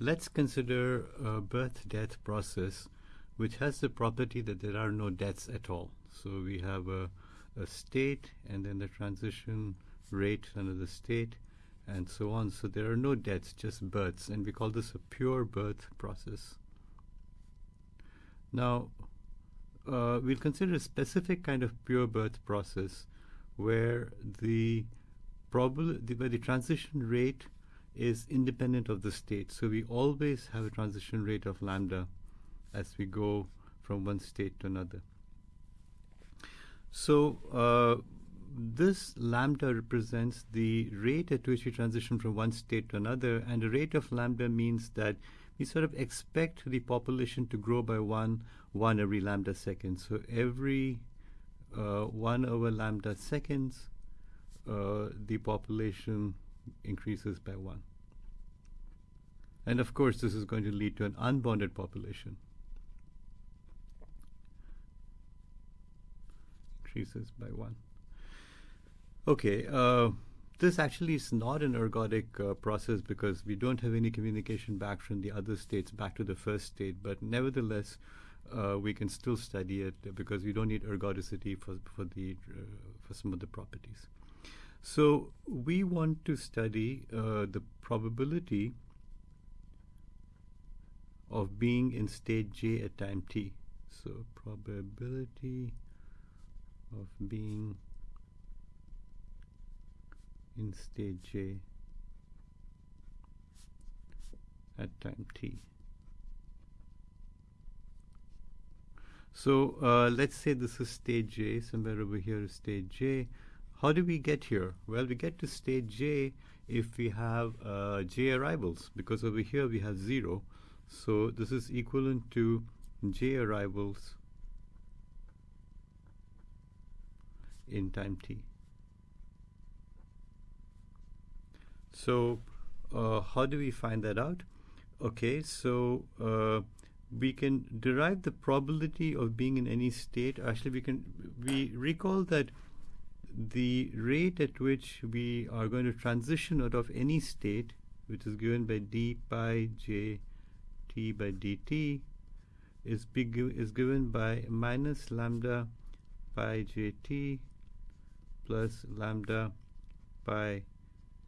let's consider a birth-death process which has the property that there are no deaths at all. So we have a, a state and then the transition rate another state and so on. So there are no deaths, just births, and we call this a pure birth process. Now, uh, we'll consider a specific kind of pure birth process where the probability, where the transition rate is independent of the state. So we always have a transition rate of lambda as we go from one state to another. So uh, this lambda represents the rate at which we transition from one state to another, and the rate of lambda means that we sort of expect the population to grow by one, one every lambda second. So every uh, one over lambda seconds, uh, the population increases by one. And of course, this is going to lead to an unbounded population. Increases by one. Okay, uh, this actually is not an ergodic uh, process because we don't have any communication back from the other states back to the first state, but nevertheless, uh, we can still study it because we don't need ergodicity for, for, the, uh, for some of the properties. So we want to study uh, the probability of being in state j at time t. So probability of being in state j at time t. So uh, let's say this is state j, somewhere over here is state j. How do we get here? Well, we get to state j if we have uh, j arrivals, because over here we have 0. So this is equivalent to j arrivals in time t. So uh, how do we find that out? Okay, so uh, we can derive the probability of being in any state. Actually, we can we recall that the rate at which we are going to transition out of any state, which is given by d pi j by dt, is, is given by minus lambda pi jt plus lambda pi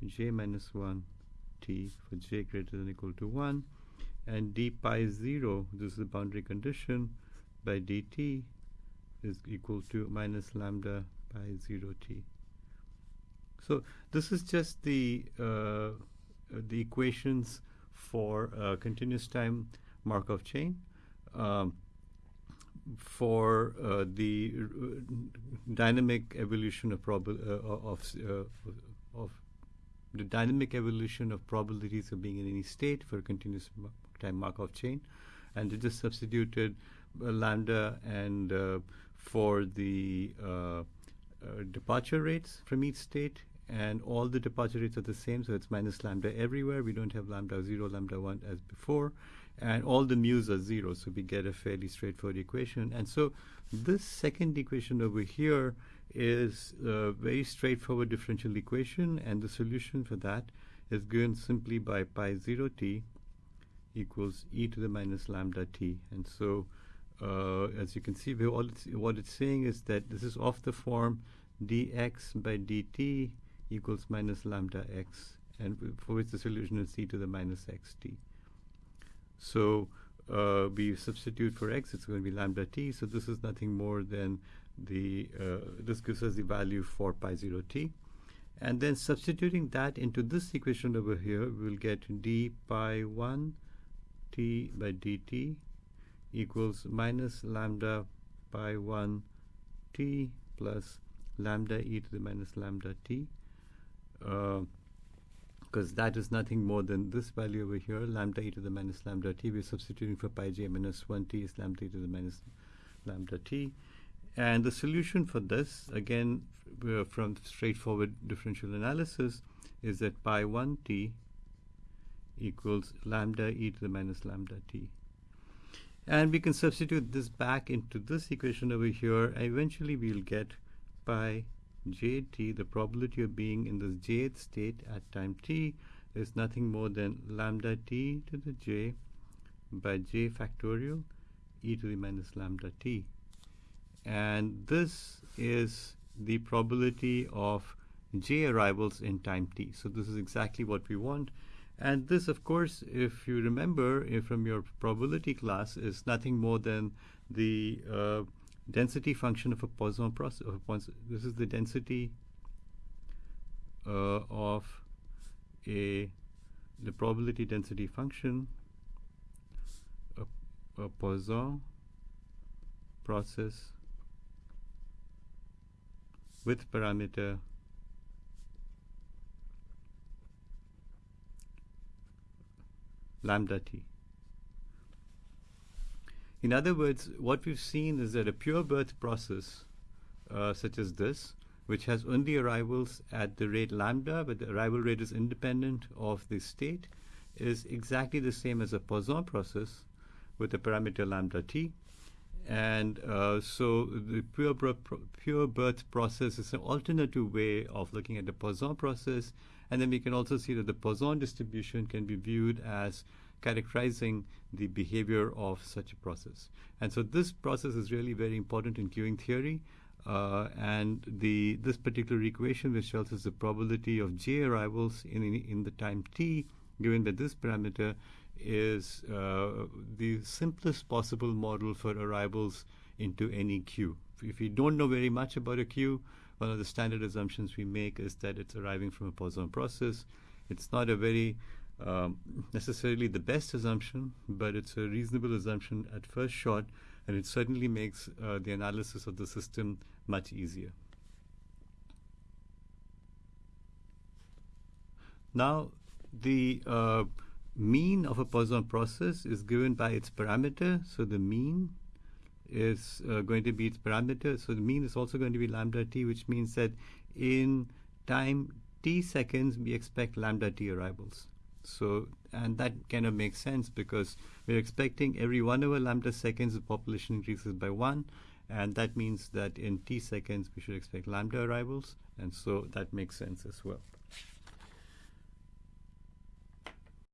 j minus 1 t for j greater than equal to 1 and d pi 0 this is the boundary condition by dt is equal to minus lambda pi 0 t. So this is just the uh, the equations for uh, continuous time Markov chain um, for uh, the dynamic evolution of prob uh, of uh, of the dynamic evolution of probabilities of being in any state for a continuous time Markov chain, and they just substituted uh, lambda and uh, for the uh, departure rates from each state and all the departure rates are the same, so it's minus lambda everywhere. We don't have lambda 0, lambda 1 as before. And all the mu's are 0, so we get a fairly straightforward equation. And so this second equation over here is a very straightforward differential equation, and the solution for that is given simply by pi 0 t equals e to the minus lambda t. And so, uh, as you can see, it's, what it's saying is that this is off the form dx by dt equals minus lambda x, and for which the solution is e to the minus xt. So uh, we substitute for x, it's going to be lambda t. So this is nothing more than the uh, this gives us the value for pi 0 t. And then substituting that into this equation over here, we'll get d pi 1 t by dt equals minus lambda pi 1 t plus lambda e to the minus lambda t. Because uh, that is nothing more than this value over here, lambda e to the minus lambda t. We're substituting for pi j minus 1 t is lambda e to the minus lambda t. And the solution for this, again, from straightforward differential analysis, is that pi 1t equals lambda e to the minus lambda t. And we can substitute this back into this equation over here. Eventually, we'll get pi jt, the probability of being in this jth state at time t, is nothing more than lambda t to the j by j factorial e to the minus lambda t. And this is the probability of j arrivals in time t. So this is exactly what we want. And this, of course, if you remember if from your probability class, is nothing more than the uh, density function of a Poisson process. This is the density uh, of a the probability density function a, a Poisson process with parameter lambda t. In other words, what we've seen is that a pure birth process, uh, such as this, which has only arrivals at the rate lambda, but the arrival rate is independent of the state, is exactly the same as a Poisson process with the parameter lambda t. And uh, so the pure, pure birth process is an alternative way of looking at the Poisson process. And then we can also see that the Poisson distribution can be viewed as characterizing the behavior of such a process. And so this process is really very important in queuing theory. Uh, and the this particular equation, which tells us the probability of j arrivals in, in, in the time t, given that this parameter is uh, the simplest possible model for arrivals into any queue. If you don't know very much about a queue, one of the standard assumptions we make is that it's arriving from a Poisson process. It's not a very um, necessarily the best assumption, but it's a reasonable assumption at first shot, and it certainly makes uh, the analysis of the system much easier. Now, the uh, mean of a Poisson process is given by its parameter. So the mean is uh, going to be its parameter. So the mean is also going to be lambda t, which means that in time t seconds, we expect lambda t arrivals. So, and that kind of makes sense because we're expecting every one over lambda seconds, the population increases by one. And that means that in t seconds, we should expect lambda arrivals. And so that makes sense as well.